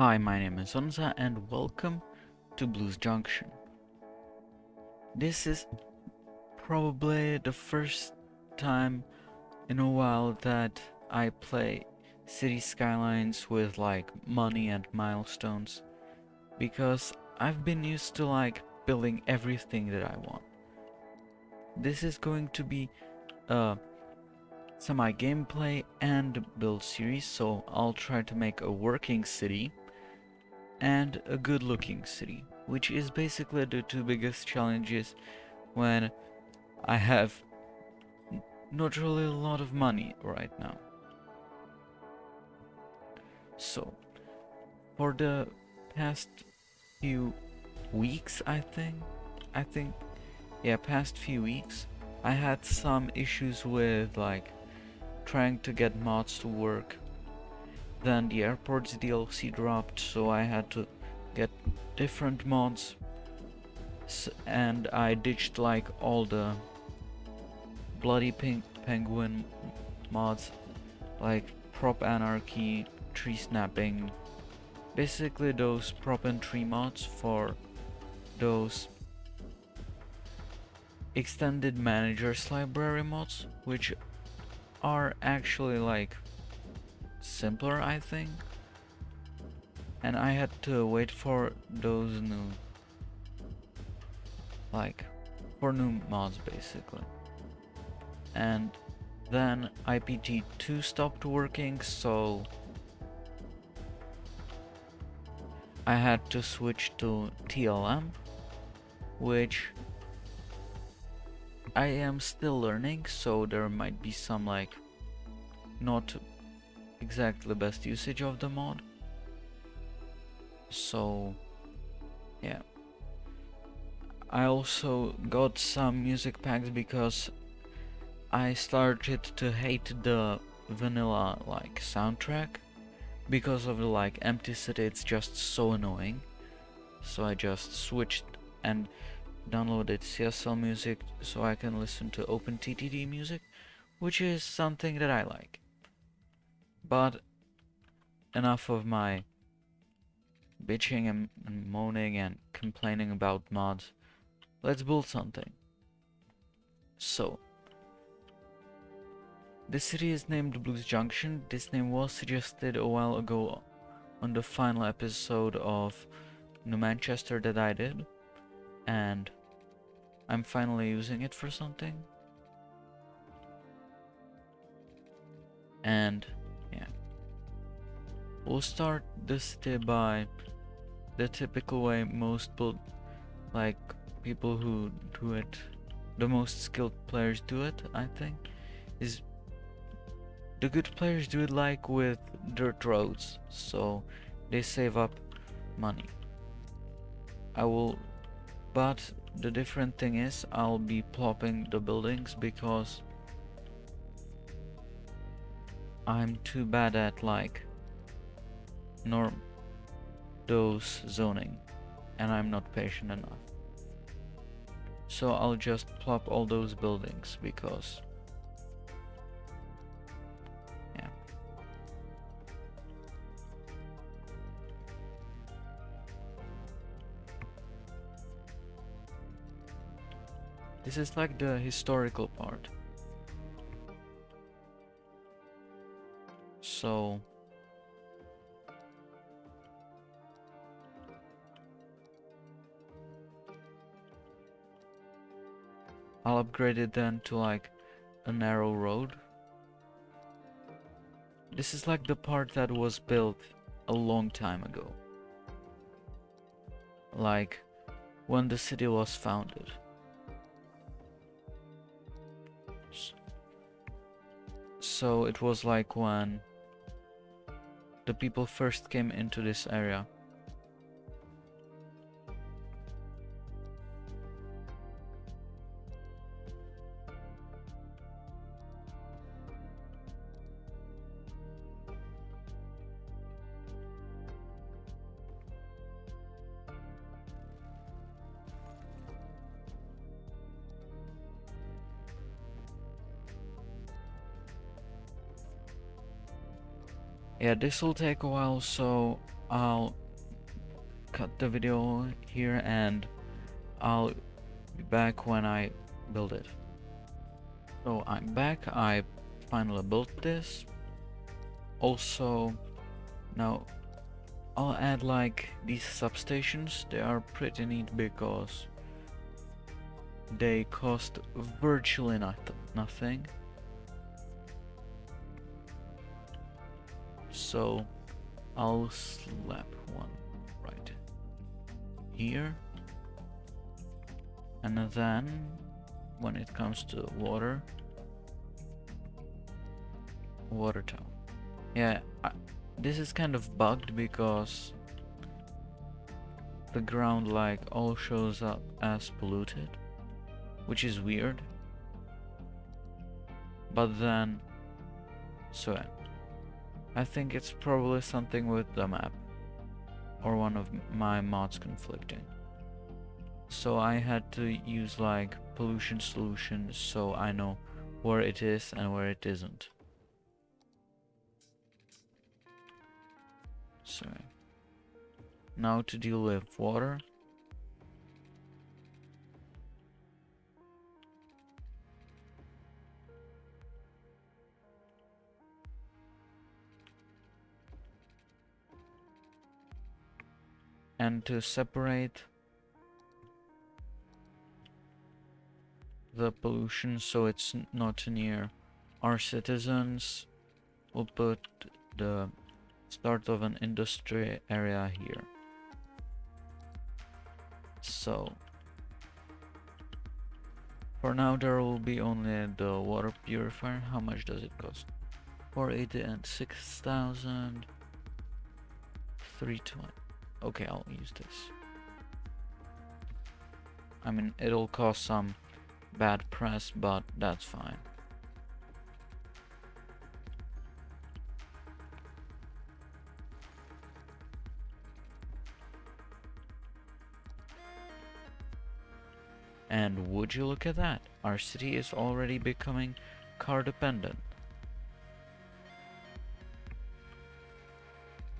Hi, my name is Onza and welcome to Blues Junction. This is probably the first time in a while that I play Cities Skylines with like money and milestones because I've been used to like building everything that I want. This is going to be a semi gameplay and build series so I'll try to make a working city and a good looking city, which is basically the two biggest challenges when I have not really a lot of money right now. So, for the past few weeks, I think, I think, yeah, past few weeks, I had some issues with like trying to get mods to work then the airports DLC dropped, so I had to get different mods. And I ditched like all the bloody pink penguin mods, like prop anarchy, tree snapping, basically those prop and tree mods for those extended managers library mods, which are actually like simpler, I think. And I had to wait for those new, like, for new mods basically. And then IPT2 stopped working, so I had to switch to TLM, which I am still learning, so there might be some like not exactly best usage of the mod. So, yeah. I also got some music packs because I started to hate the vanilla like soundtrack because of the like empty city it's just so annoying so I just switched and downloaded CSL music so I can listen to OpenTTD music which is something that I like but enough of my bitching and, and moaning and complaining about mods. Let's build something. So, this city is named Blues Junction. This name was suggested a while ago on the final episode of New Manchester that I did. And I'm finally using it for something. And We'll start this day by the typical way most build, like people who do it, the most skilled players do it, I think, is the good players do it like with dirt roads, so they save up money. I will, but the different thing is I'll be plopping the buildings because I'm too bad at like nor those zoning and I'm not patient enough. So I'll just plop all those buildings because yeah. This is like the historical part. So I'll upgrade it then to like a narrow road. This is like the part that was built a long time ago. Like when the city was founded. So it was like when the people first came into this area. This will take a while, so I'll cut the video here and I'll be back when I build it. So I'm back, I finally built this. Also, now I'll add like these substations, they are pretty neat because they cost virtually not nothing. So I'll slap one right here. And then when it comes to water, water tower. Yeah, I, this is kind of bugged because the ground like all shows up as polluted, which is weird. But then, so I think it's probably something with the map or one of my mods conflicting. So I had to use like pollution solution so I know where it is and where it isn't. So now to deal with water. And to separate the pollution so it's not near our citizens, we'll put the start of an industry area here. So for now there will be only the water purifier. How much does it cost? 480 and 6000 320. Okay, I'll use this. I mean, it'll cause some bad press, but that's fine. And would you look at that, our city is already becoming car dependent.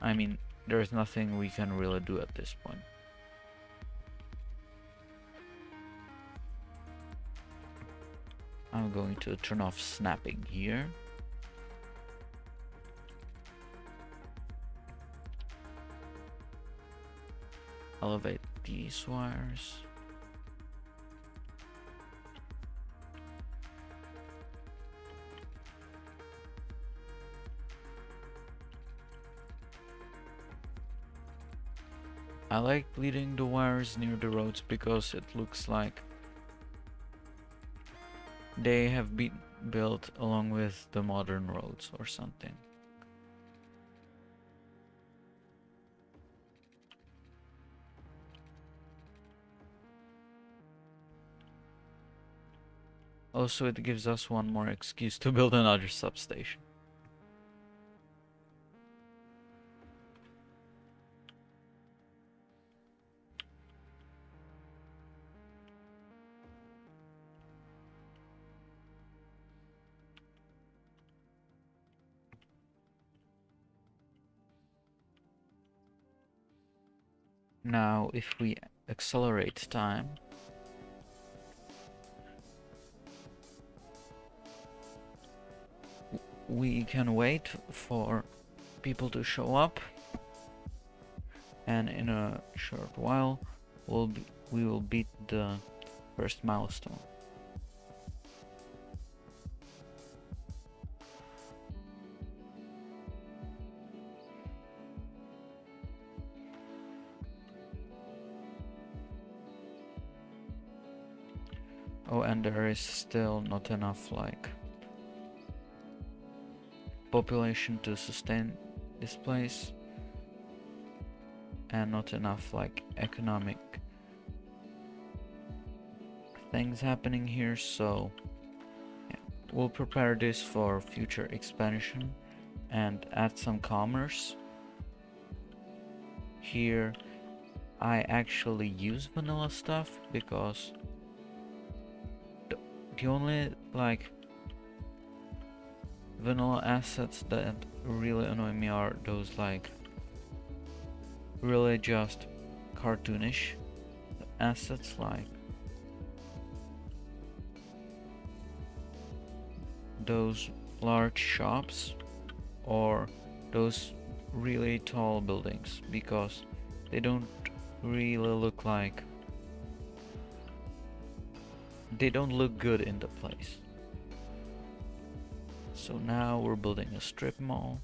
I mean, there's nothing we can really do at this point. I'm going to turn off snapping here. Elevate these wires. Like leading the wires near the roads because it looks like they have been built along with the modern roads or something. Also, it gives us one more excuse to build another substation. Now, if we accelerate time, we can wait for people to show up and in a short while we'll be, we will beat the first milestone. Oh, and there is still not enough, like, population to sustain this place. And not enough, like, economic things happening here, so yeah, we'll prepare this for future expansion and add some commerce. Here, I actually use vanilla stuff because the only like vanilla assets that really annoy me are those like really just cartoonish assets like those large shops or those really tall buildings because they don't really look like they don't look good in the place. So now we're building a strip mall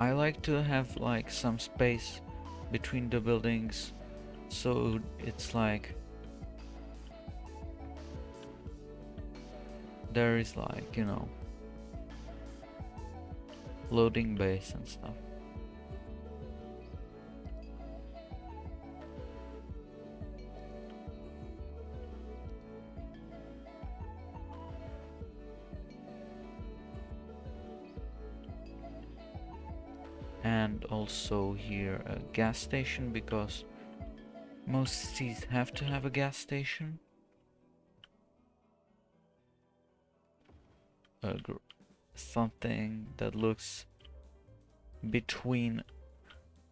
I like to have like some space between the buildings so it's like there is like you know loading base and stuff also here a gas station because most cities have to have a gas station. Something that looks between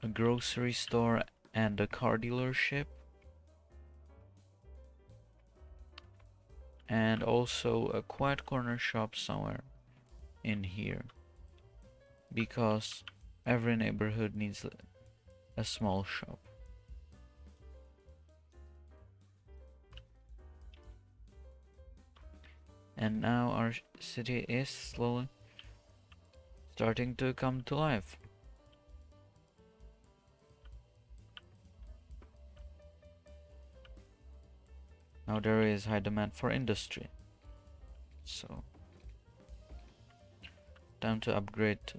a grocery store and a car dealership. And also a quiet corner shop somewhere in here because Every neighborhood needs a small shop. And now our city is slowly starting to come to life. Now there is high demand for industry. So time to upgrade to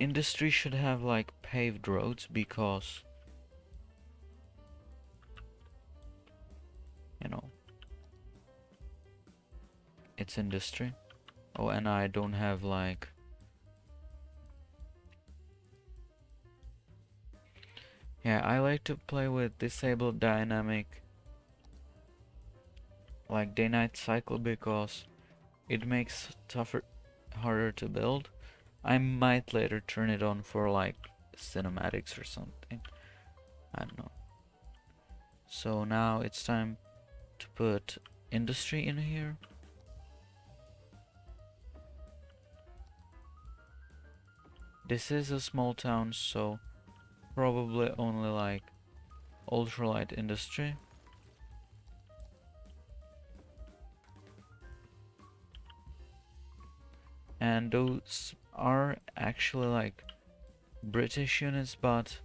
industry should have like paved roads because you know it's industry. Oh and I don't have like yeah I like to play with disabled dynamic like day-night cycle because it makes tougher harder to build I might later turn it on for like cinematics or something. I don't know. So now it's time to put industry in here. This is a small town, so probably only like ultralight industry. And those are actually like British units, but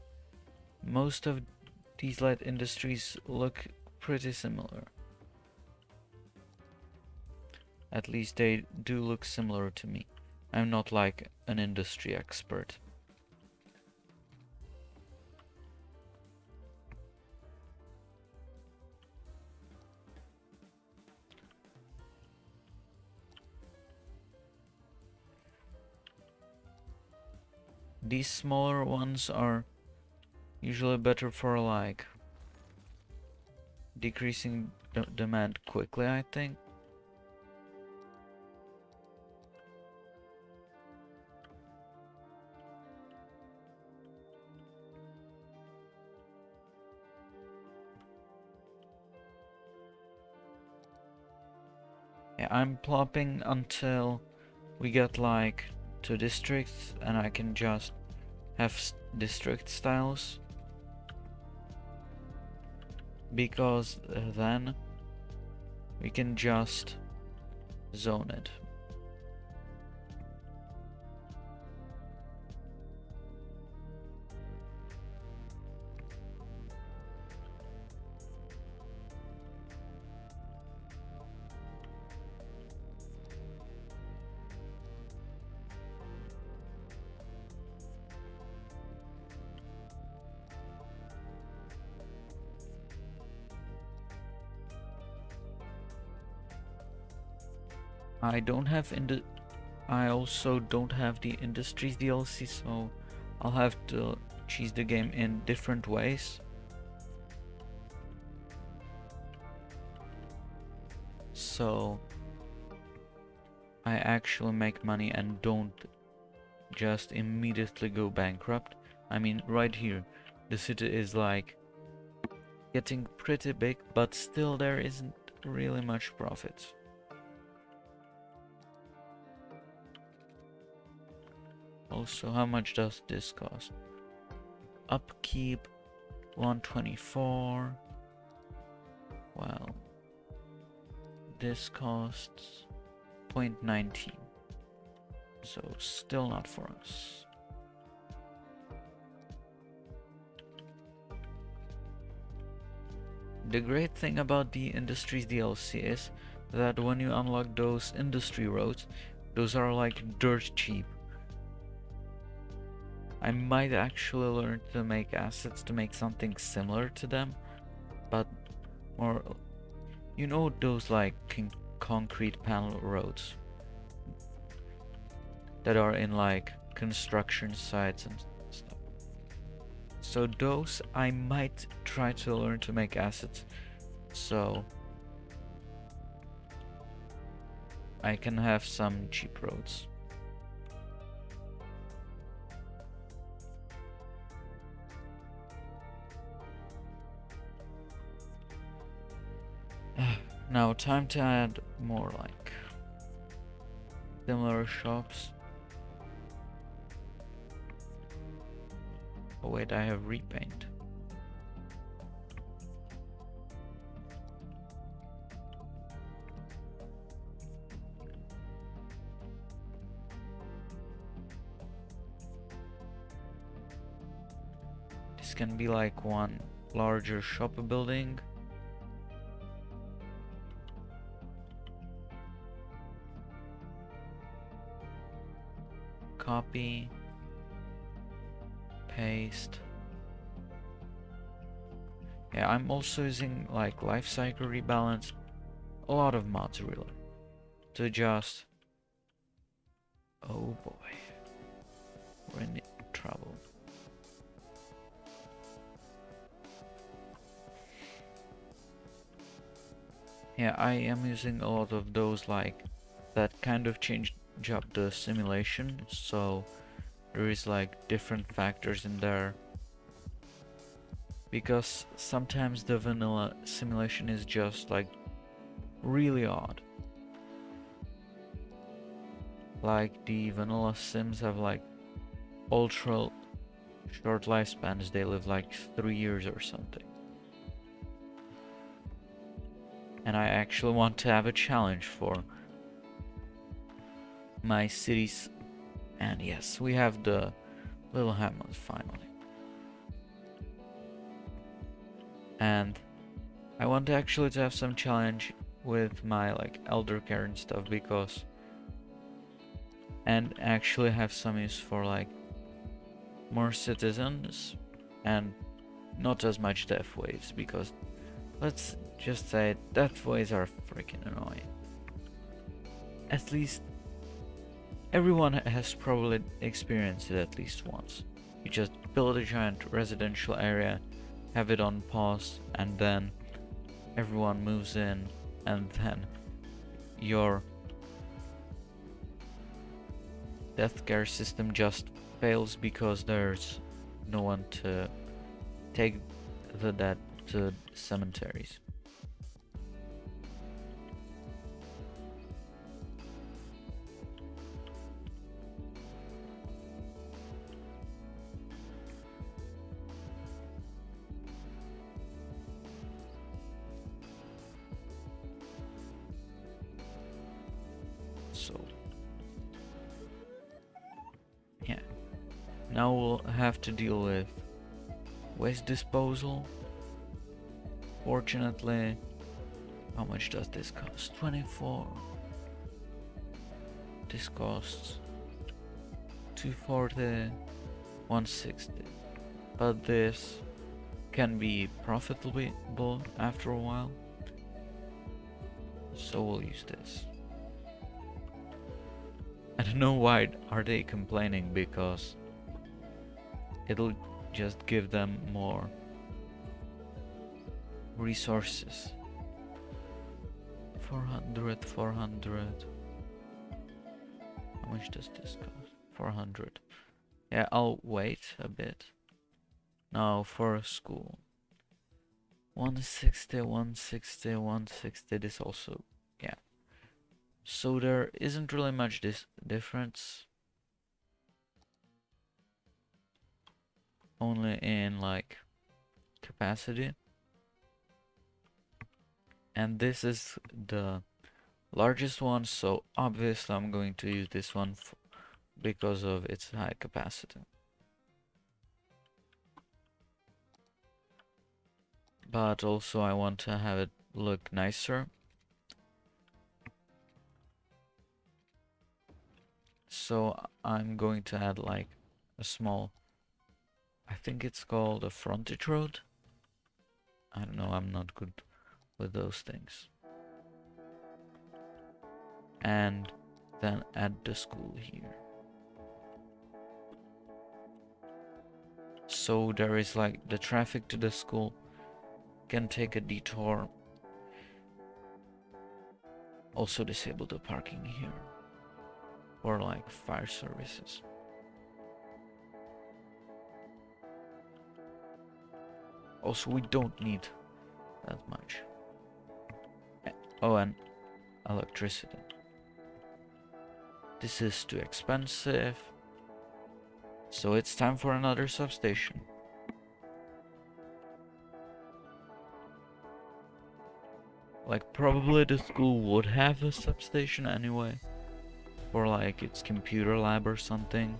most of these light industries look pretty similar. At least they do look similar to me. I'm not like an industry expert. These smaller ones are usually better for like decreasing demand quickly, I think. Yeah, I'm plopping until we get like two districts and I can just have district styles. Because uh, then we can just zone it I don't have in I also don't have the Industries DLC, so I'll have to cheese the game in different ways. So I actually make money and don't just immediately go bankrupt. I mean, right here, the city is like getting pretty big, but still there isn't really much profit. Also, how much does this cost? Upkeep 124. Well, this costs 0.19. So still not for us. The great thing about the Industries DLC is that when you unlock those industry roads, those are like dirt cheap. I might actually learn to make assets to make something similar to them, but more, you know those like concrete panel roads that are in like construction sites and stuff. So those I might try to learn to make assets so I can have some cheap roads. Now time to add more like similar shops Oh wait, I have repaint. This can be like one larger shop building. Copy paste. Yeah, I'm also using like life cycle rebalance, a lot of mods really, to just. Oh boy, we're in trouble. Yeah, I am using a lot of those like that kind of change up the simulation, so there is like different factors in there. Because sometimes the vanilla simulation is just like really odd. Like the vanilla sims have like ultra short lifespans. They live like three years or something. And I actually want to have a challenge for my cities and yes, we have the little hamlet finally. And I want to actually to have some challenge with my like elder care and stuff because and actually have some use for like more citizens and not as much death waves because let's just say death waves are freaking annoying. At least Everyone has probably experienced it at least once. You just build a giant residential area, have it on pause, and then everyone moves in, and then your death care system just fails because there's no one to take the dead to cemeteries. Now we'll have to deal with waste disposal. Fortunately, how much does this cost? 24. This costs 240, 160. But this can be profitable after a while. So we'll use this. I don't know why are they complaining because it'll just give them more resources. 400 400 how much does this cost? 400 yeah I'll wait a bit. Now for school. 160 160 160 this also yeah. So there isn't really much this difference only in like capacity. And this is the largest one so obviously I'm going to use this one because of its high capacity. But also I want to have it look nicer. So I'm going to add like a small I think it's called a frontage road. I don't know I'm not good with those things. And then add the school here. So there is like the traffic to the school can take a detour. Also disable the parking here or like fire services also we don't need that much. Oh and electricity. This is too expensive. So it's time for another substation. Like probably the school would have a substation anyway. Or like its computer lab or something.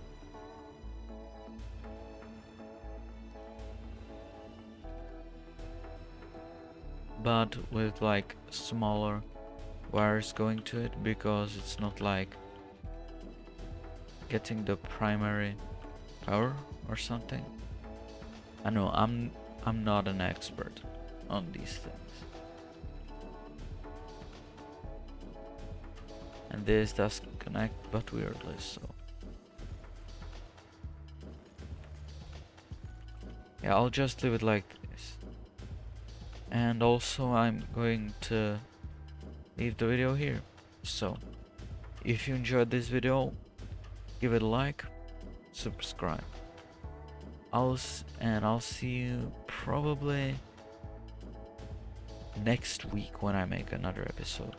But with like smaller wires going to it because it's not like getting the primary power or something. I know I'm I'm not an expert on these things. And this does connect but weirdly so. Yeah, I'll just leave it like. And also I'm going to leave the video here. So, if you enjoyed this video, give it a like, subscribe. I'll and I'll see you probably next week when I make another episode.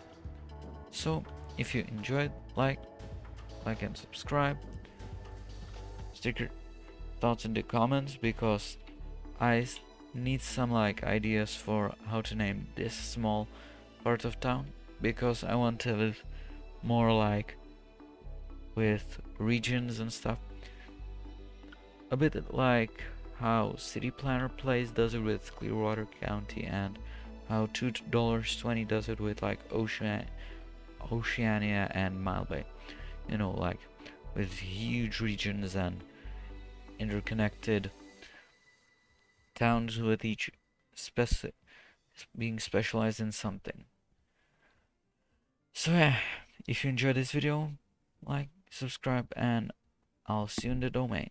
So, if you enjoyed, like, like and subscribe. Stick your thoughts in the comments because I need some like ideas for how to name this small part of town because I want to live more like with regions and stuff. A bit like how City Planner Plays does it with Clearwater County and how $2.20 does it with like Ocean Oceania and Mile Bay. You know, like with huge regions and interconnected towns with each speci being specialized in something. So yeah, if you enjoyed this video, like, subscribe, and I'll see you in the domain.